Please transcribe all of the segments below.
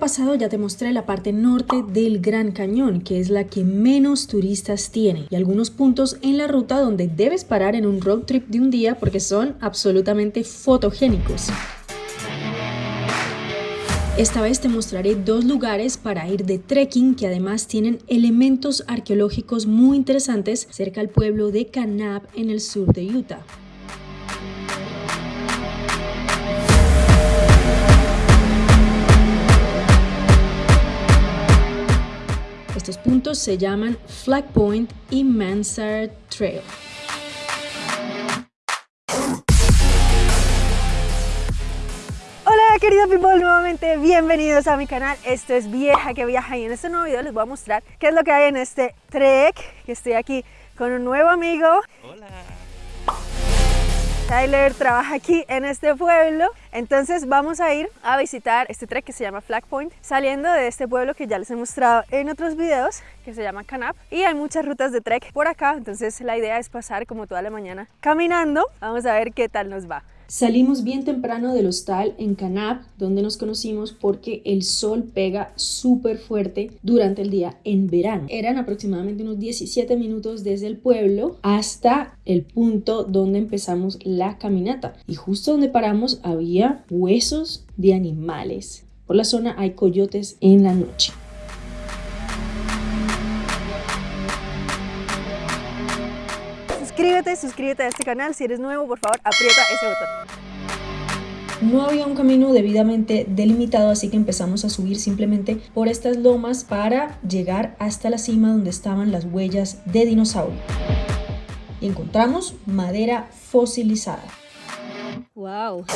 pasado ya te mostré la parte norte del Gran Cañón, que es la que menos turistas tiene, y algunos puntos en la ruta donde debes parar en un road trip de un día porque son absolutamente fotogénicos. Esta vez te mostraré dos lugares para ir de trekking que además tienen elementos arqueológicos muy interesantes cerca al pueblo de Kanab en el sur de Utah. Estos puntos se llaman Flag Point y Mansard Trail. Hola queridos people, nuevamente bienvenidos a mi canal. Esto es Vieja que Viaja y en este nuevo video les voy a mostrar qué es lo que hay en este trek. Que estoy aquí con un nuevo amigo. Hola. Tyler trabaja aquí en este pueblo, entonces vamos a ir a visitar este trek que se llama Flag Point, saliendo de este pueblo que ya les he mostrado en otros videos, que se llama Canap, y hay muchas rutas de trek por acá, entonces la idea es pasar como toda la mañana caminando, vamos a ver qué tal nos va. Salimos bien temprano del hostal en Canap, donde nos conocimos porque el sol pega súper fuerte durante el día en verano. Eran aproximadamente unos 17 minutos desde el pueblo hasta el punto donde empezamos la caminata. Y justo donde paramos había huesos de animales. Por la zona hay coyotes en la noche. Suscríbete, suscríbete a este canal, si eres nuevo por favor aprieta ese botón. No había un camino debidamente delimitado, así que empezamos a subir simplemente por estas lomas para llegar hasta la cima donde estaban las huellas de dinosaurio. Y encontramos madera fosilizada. Wow.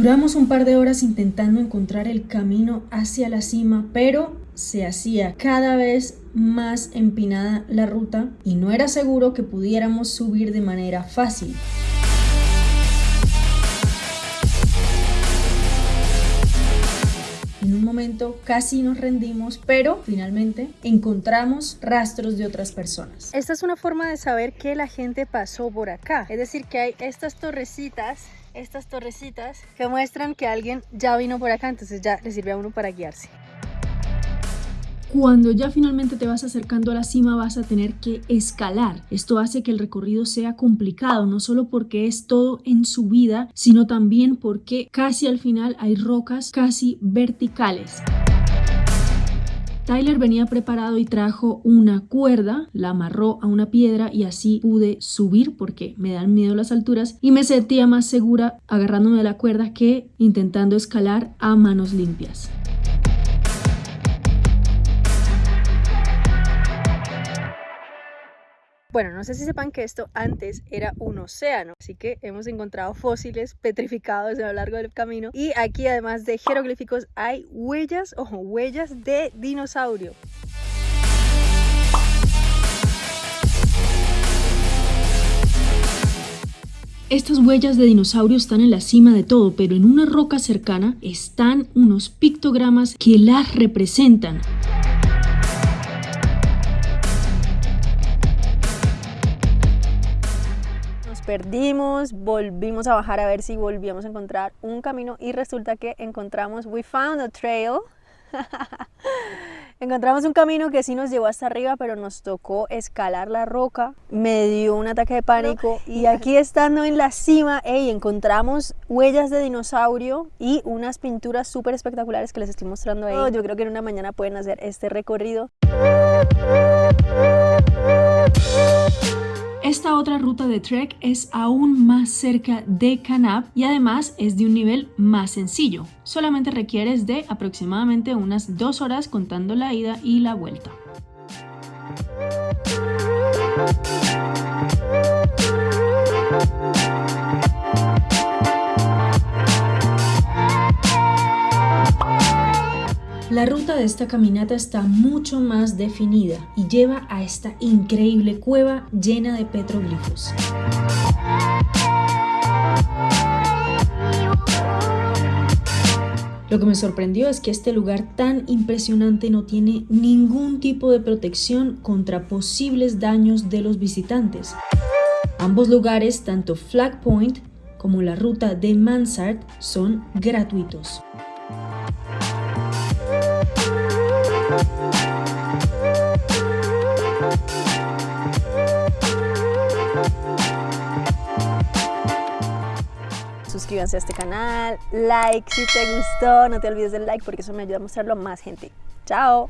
Duramos un par de horas intentando encontrar el camino hacia la cima, pero se hacía cada vez más empinada la ruta y no era seguro que pudiéramos subir de manera fácil. En un momento casi nos rendimos, pero finalmente encontramos rastros de otras personas. Esta es una forma de saber que la gente pasó por acá, es decir que hay estas torrecitas estas torrecitas que muestran que alguien ya vino por acá, entonces ya le sirve a uno para guiarse. Cuando ya finalmente te vas acercando a la cima vas a tener que escalar. Esto hace que el recorrido sea complicado, no solo porque es todo en subida, sino también porque casi al final hay rocas casi verticales. Tyler venía preparado y trajo una cuerda, la amarró a una piedra y así pude subir porque me dan miedo las alturas y me sentía más segura agarrándome de la cuerda que intentando escalar a manos limpias. Bueno, no sé si sepan que esto antes era un océano, así que hemos encontrado fósiles petrificados a lo largo del camino y aquí además de jeroglíficos hay huellas, ojo, huellas de dinosaurio. Estas huellas de dinosaurio están en la cima de todo, pero en una roca cercana están unos pictogramas que las representan. Perdimos, volvimos a bajar a ver si volvíamos a encontrar un camino y resulta que encontramos, we found a trail. encontramos un camino que sí nos llevó hasta arriba, pero nos tocó escalar la roca. Me dio un ataque de pánico y aquí estando en la cima, hey, encontramos huellas de dinosaurio y unas pinturas súper espectaculares que les estoy mostrando ahí. Oh, yo creo que en una mañana pueden hacer este recorrido. Esta otra ruta de trek es aún más cerca de Kanab y además es de un nivel más sencillo. Solamente requieres de aproximadamente unas dos horas contando la ida y la vuelta. Esta caminata está mucho más definida y lleva a esta increíble cueva llena de petroglifos. Lo que me sorprendió es que este lugar tan impresionante no tiene ningún tipo de protección contra posibles daños de los visitantes. Ambos lugares, tanto Flag Point como la ruta de Mansard, son gratuitos. Suscríbanse a este canal, like si te gustó, no te olvides del like porque eso me ayuda a mostrarlo a más gente. ¡Chao!